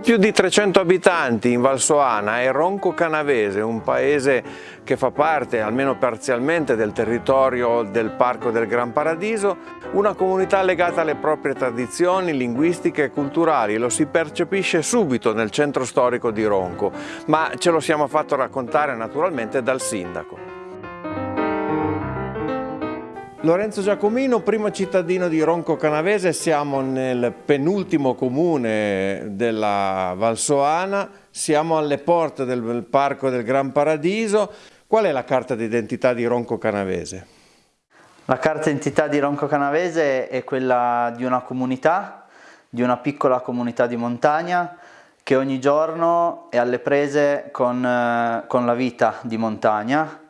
Poco più di 300 abitanti in Valsoana è Ronco Canavese, un paese che fa parte, almeno parzialmente, del territorio del Parco del Gran Paradiso, una comunità legata alle proprie tradizioni linguistiche e culturali. Lo si percepisce subito nel centro storico di Ronco, ma ce lo siamo fatto raccontare naturalmente dal sindaco. Lorenzo Giacomino, primo cittadino di Ronco Canavese, siamo nel penultimo comune della Valsoana, siamo alle porte del Parco del Gran Paradiso. Qual è la carta d'identità di Ronco Canavese? La carta d'identità di Ronco Canavese è quella di una comunità, di una piccola comunità di montagna che ogni giorno è alle prese con, eh, con la vita di montagna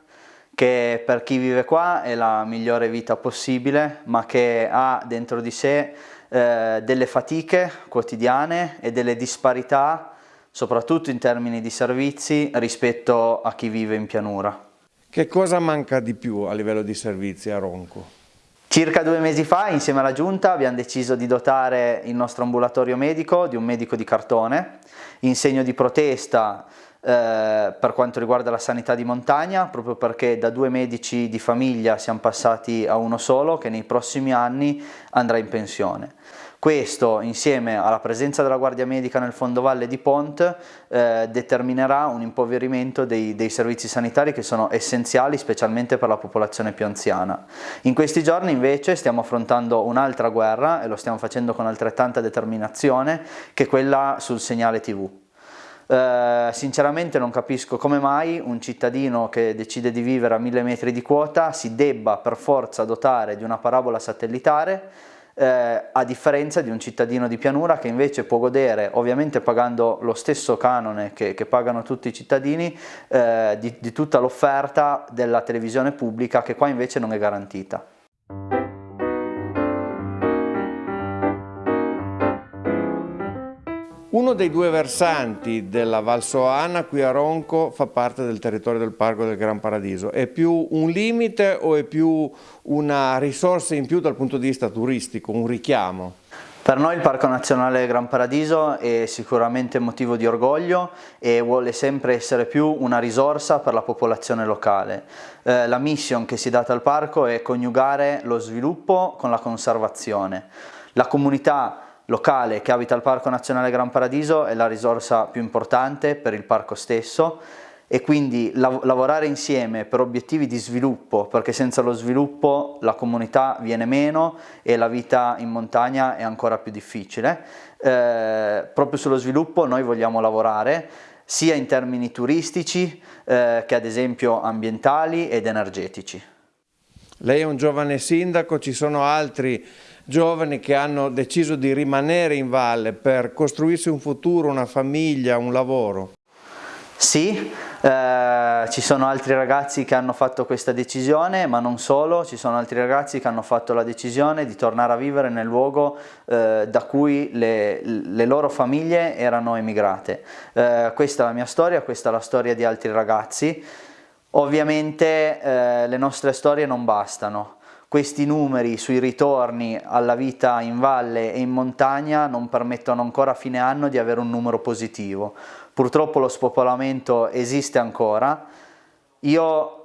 che per chi vive qua è la migliore vita possibile, ma che ha dentro di sé eh, delle fatiche quotidiane e delle disparità, soprattutto in termini di servizi, rispetto a chi vive in pianura. Che cosa manca di più a livello di servizi a Ronco? Circa due mesi fa, insieme alla Giunta, abbiamo deciso di dotare il nostro ambulatorio medico di un medico di cartone, in segno di protesta eh, per quanto riguarda la sanità di montagna, proprio perché da due medici di famiglia siamo passati a uno solo che nei prossimi anni andrà in pensione. Questo insieme alla presenza della Guardia Medica nel fondovalle di Pont eh, determinerà un impoverimento dei, dei, servizi sanitari che sono essenziali specialmente per la popolazione più anziana. In questi giorni invece stiamo affrontando un'altra guerra e lo stiamo facendo con altrettanta determinazione che è quella sul segnale TV. Eh, sinceramente non capisco come mai un cittadino che decide di vivere a mille metri di quota si debba per forza dotare di una parabola satellitare eh, a differenza di un cittadino di pianura che invece può godere, ovviamente pagando lo stesso canone che, che pagano tutti i cittadini, eh, di, di tutta l'offerta della televisione pubblica che qua invece non è garantita. Uno dei due versanti della Valsoana qui a Ronco fa parte del territorio del Parco del Gran Paradiso. È più un limite o è più una risorsa in più dal punto di vista turistico, un richiamo? Per noi il Parco Nazionale Gran Paradiso è sicuramente motivo di orgoglio e vuole sempre essere più una risorsa per la popolazione locale. Eh, la mission che si è data al parco è coniugare lo sviluppo con la conservazione. La comunità locale che abita il Parco Nazionale Gran Paradiso è la risorsa più importante per il parco stesso e quindi lav lavorare insieme per obiettivi di sviluppo, perché senza lo sviluppo la comunità viene meno e la vita in montagna è ancora più difficile. Eh, proprio sullo sviluppo noi vogliamo lavorare sia in termini turistici eh, che ad esempio ambientali ed energetici. Lei è un giovane sindaco, ci sono altri giovani che hanno deciso di rimanere in valle per costruirsi un futuro, una famiglia, un lavoro? Sì, eh, ci sono altri ragazzi che hanno fatto questa decisione, ma non solo, ci sono altri ragazzi che hanno fatto la decisione di tornare a vivere nel luogo eh, da cui le, le, loro famiglie erano emigrate. Eh, questa è la mia storia, questa è la storia di altri ragazzi. Ovviamente eh, le nostre storie non bastano, questi numeri sui ritorni alla vita in valle e in montagna non permettono ancora a fine anno di avere un numero positivo. Purtroppo lo spopolamento esiste ancora. Io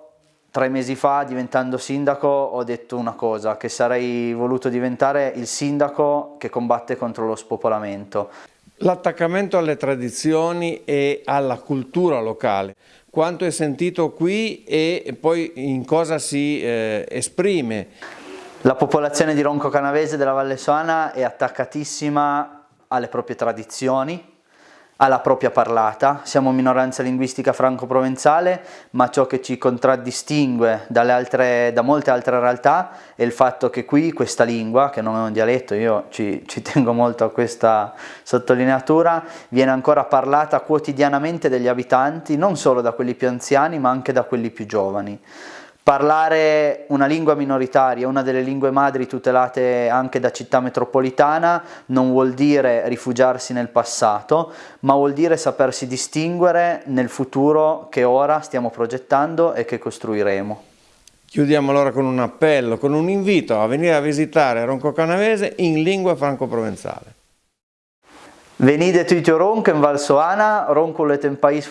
tre mesi fa diventando sindaco ho detto una cosa, che sarei voluto diventare il sindaco che combatte contro lo spopolamento. L'attaccamento alle tradizioni e alla cultura locale, quanto è sentito qui e poi in cosa si eh, esprime? La popolazione di Ronco Canavese della Valle Soana è attaccatissima alle proprie tradizioni, alla propria parlata, siamo minoranza linguistica franco-provenzale, ma ciò che ci contraddistingue altre, da molte altre realtà è il fatto che qui questa lingua, che non è un dialetto, io ci, ci tengo molto a questa sottolineatura, viene ancora parlata quotidianamente dagli abitanti, non solo da quelli più anziani, ma anche da quelli più giovani. Parlare una lingua minoritaria, una delle lingue madri tutelate anche da città metropolitana, non vuol dire rifugiarsi nel passato, ma vuol dire sapersi distinguere nel futuro che ora stiamo progettando e che costruiremo. Chiudiamo allora con un appello, con un invito a venire a visitare Ronco Canavese in lingua franco-provenzale. Venite tutti a Ronco in Val Soana, Ronco è un paese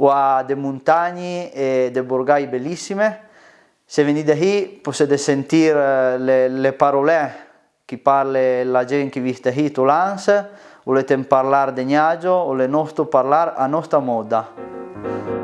franco-provenzal, ha delle montagne e delle borghi bellissime. Se venite qui potete sentire le, le parole che parla la gente che vive qui a Lans, volete parlare di Gnagio o le nostre parlare a nostra moda.